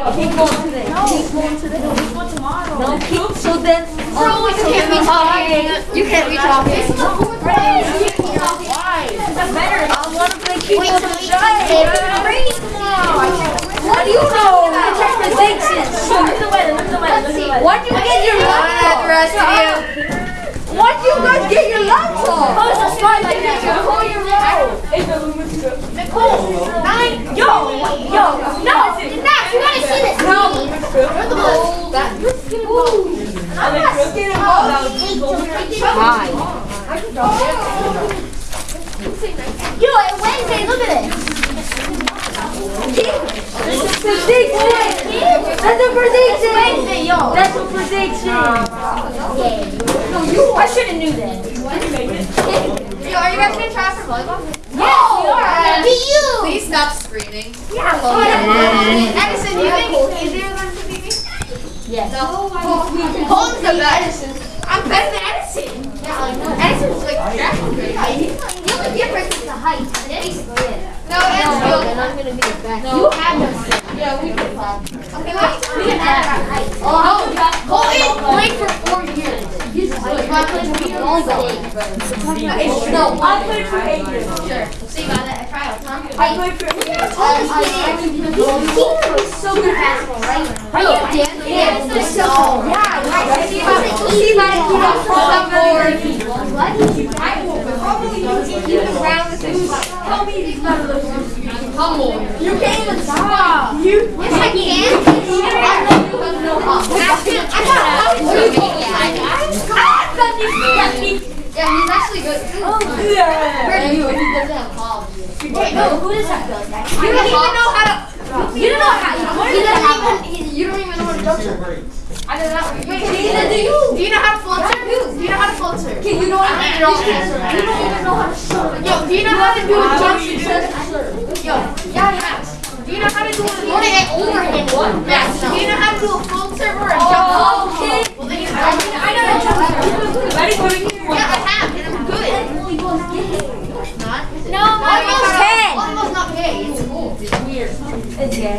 Keep going today. Keep going today. No, keep, so then. Bro, uh, you can't be talking. You can't be talking. Why? Better. I want to play keep Wait, on so the shine. can breathe now. What do you know? Predictions. Look at the weather. Look at the weather. Look at the weather. Why'd you get your the rest of you. Why'd you guys get your laptop? Oh, it's a smart like that. You call your roll. Nine. Yo, yo, no. You see this. No. You're the most. I'm not scared of Hi. Yo, Wednesday. Look at it. That's a prediction. That's a prediction. Wednesday, yo. That's a prediction. I should have knew that. Yo, are you guys gonna try for volleyball? Yes, we are. Be you. Please stop screaming. Yeah. Edison, do you think it's easier than to be me? Yes. Colin's the best. I'm better than Edison. Yeah, I know. Edison's like trash. The only difference is the height. Basically, it. No, Edison's good. I'm gonna be the best. You have no. Yeah, we can play. Okay, wait. We can add our height. Oh, Colin played for four years. He's good. I for volleyball. No, I played for eight years. Sure. So you got at tryouts, huh? I played for eight years. He's so good at basketball, right? You Dan? Yeah, it's so Yeah, right. See about it. See about it. Keep up on board. What? I will probably it around with this. Tell me these numbers. Humble. You can't even stop. You. Yes, I can. I got yeah, he's actually good. Oh, yeah. Where you? He doesn't balls. Wait, no, who does that good? You don't even know how to. You don't know how. He doesn't even. You don't even know how to serve. I don't know. Wait, neither do you. Do you know how to float? Do you know how to float? Okay, you know what? I don't. You don't even know how to serve. Yo, do you know how to do a jump? Yo, yeah, Max. Do you know how to do a float and overhand? Max, do you know how to do a float or a jump? Okay. Well, then you I know how to jump serve. Ready for it? Yeah, I have, and I'm good. Not? No, Volleyball's ten. Volleyball's not gay. It's cool. It's weird. It's gay.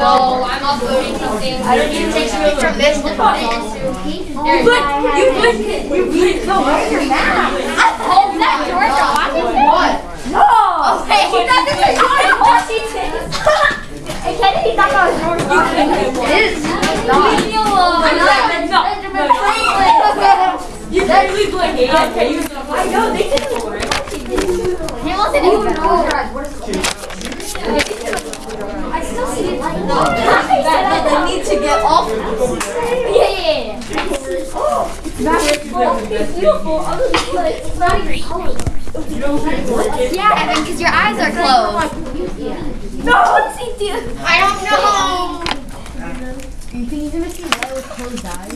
No, I'm uploading something. I don't need to take picture of this to it. You put, you put, you put, no, where's your map? Oh, that's Georgia Washington? What? No. Okay, he doesn't say George Washington. Hey, Kennedy's not going to George Washington. It is. Leave me alone. I'm not. Franklin. You really play game. Okay. I know they did it. He wasn't oh, even know. I still see it. No, That they need to get off. Yeah, yeah, yeah. It's beautiful. Other than like, it's not even color. Yeah, Evan, because your eyes are closed. No, see, dude. I don't know. You think he's gonna see light with closed eyes?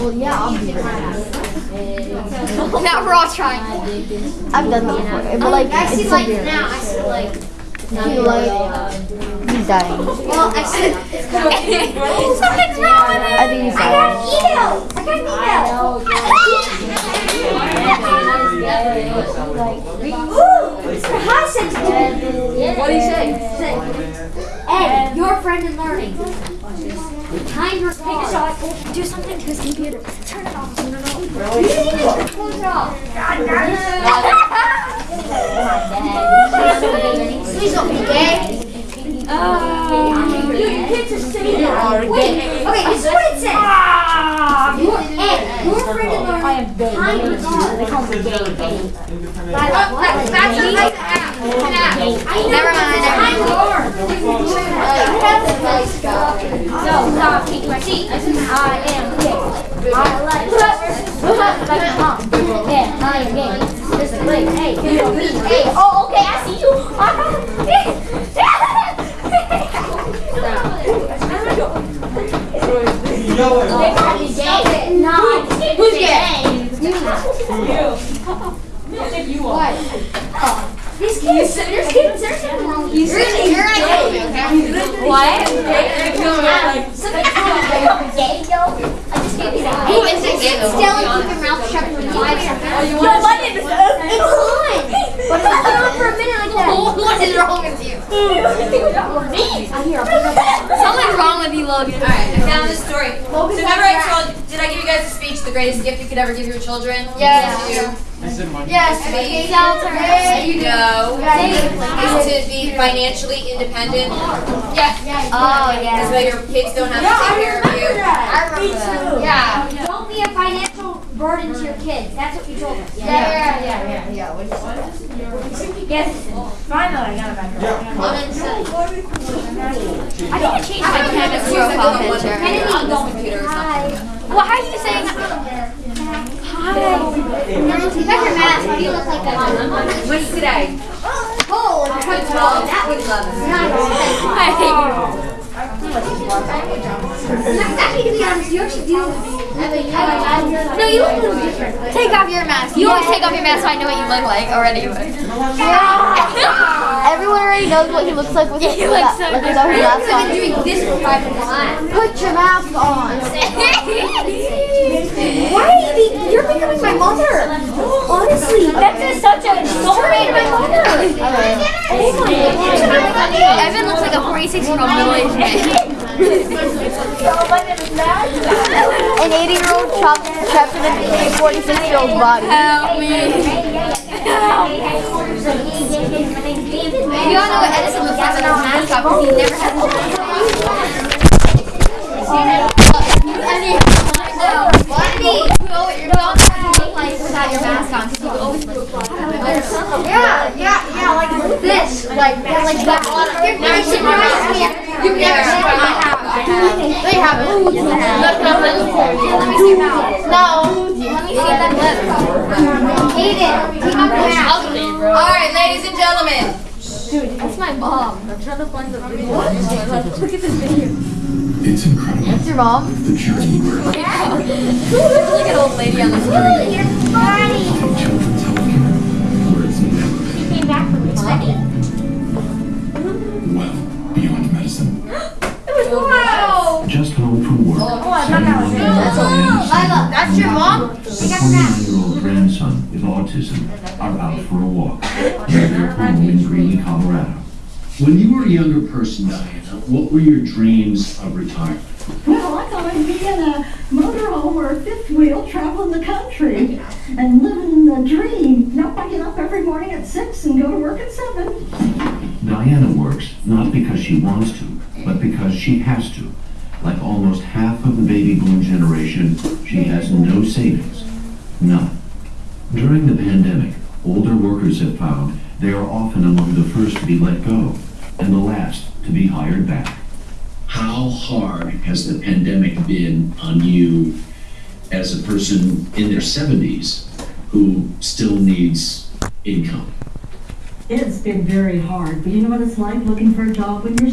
Well, yeah, I'll be Now we're all trying. I've done that before, but like I see it's like severe. now. I see like. He like he's dying. Well, I see. Something's wrong with it. I think he's I dying. got email. Hi, sensitive. What do you say? Ed, your friend in learning. Time your take a shot. Do something to his computer. Turn it off. No, no, no. You need to close it off. Please don't be gay. You get to say that. Wait, okay, this is what it says. Your, Ed, your friend in learning. I am shot. They call me gay. That's, that's a nice app. An app. Never mind. Time yours. No, stop. Take my seat. I am gay. I like like mom. Yeah, I am gay. This is great. Hey. Hey, oh, okay, I see you. Nah, Who's gay? These kids, there's kids, there's something wrong with you. You're gonna, you're gonna kill me, okay? What? Something's wrong with you. You're gay, yo. I just gave you that. Who is it? Still, keep your mouth shut when you say something. Yo, my name is It's fine. But it's is wrong with you? Something's wrong with you, Logan. All right, I found this story. So remember I told, did I give you guys a speech, the greatest gift you could ever give your children? Yes. Yes. There you go. Is to be financially independent. Oh, yeah. Oh This yeah. way your kids don't have to take care of you. I remember that. Yeah. Don't be a financial burden to your kids. That's what you told us. Yeah, yeah, yeah, yeah, yeah. Yes. Finally, I got it back. I'm insane. I I changed my Canvas profile a one picture. on computer or. Well, how are you saying? Hi. Take off your mask. You look like that. What's today? Oh, Good twelve, that would love it. Actually, to be honest, you actually do. No, you look a little different. Take off your mask. You always take off your mask so I know what you look like already. Yeah. Everyone already knows what he looks like with his, You look so without his mask on. doing this for five minutes. Put your mask on. Why are you be- You're becoming my mother. Honestly, That's such a story to my mother. Oh my. Evan looks like a 46 year old middle aged man. An 80 year old trapped, trapped in a 46 year old body. Help me. You all know what Edison looks like with his mask because he never has his mask on. You know what you're not supposed to look like without your mask on because you always look Yeah, yeah, this. Like, like that. You've never seen my mask. You've never seen my mask. I. They have it. Look, look, look. Let me see your. No. Let me see that lip. Aiden, take off your mask. All right, ladies and gentlemen. That's my mom. I'm trying to find the video. It's incredible That's your mom? the journey we're on. There's like an old lady on the screen. From children's healthcare, where it's never been. Well, 20-year-old grandson with autism are out for a walk near their home in Greeley, Colorado. When you were a younger person, Diana, what were your dreams of retirement? Well, I thought I'd be in a motorhome or a fifth wheel traveling the country and living the dream, not waking up every morning at 6 and go to work at 7. Diana works not because she wants to, but because she has to. Like almost half of the baby boom generation, she has no savings. None. During the pandemic, older workers have found they are often among the first to be let go and the last to be hired back. How hard has the pandemic been on you as a person in their 70s who still needs income? It's been very hard, but you know what it's like looking for a job when you're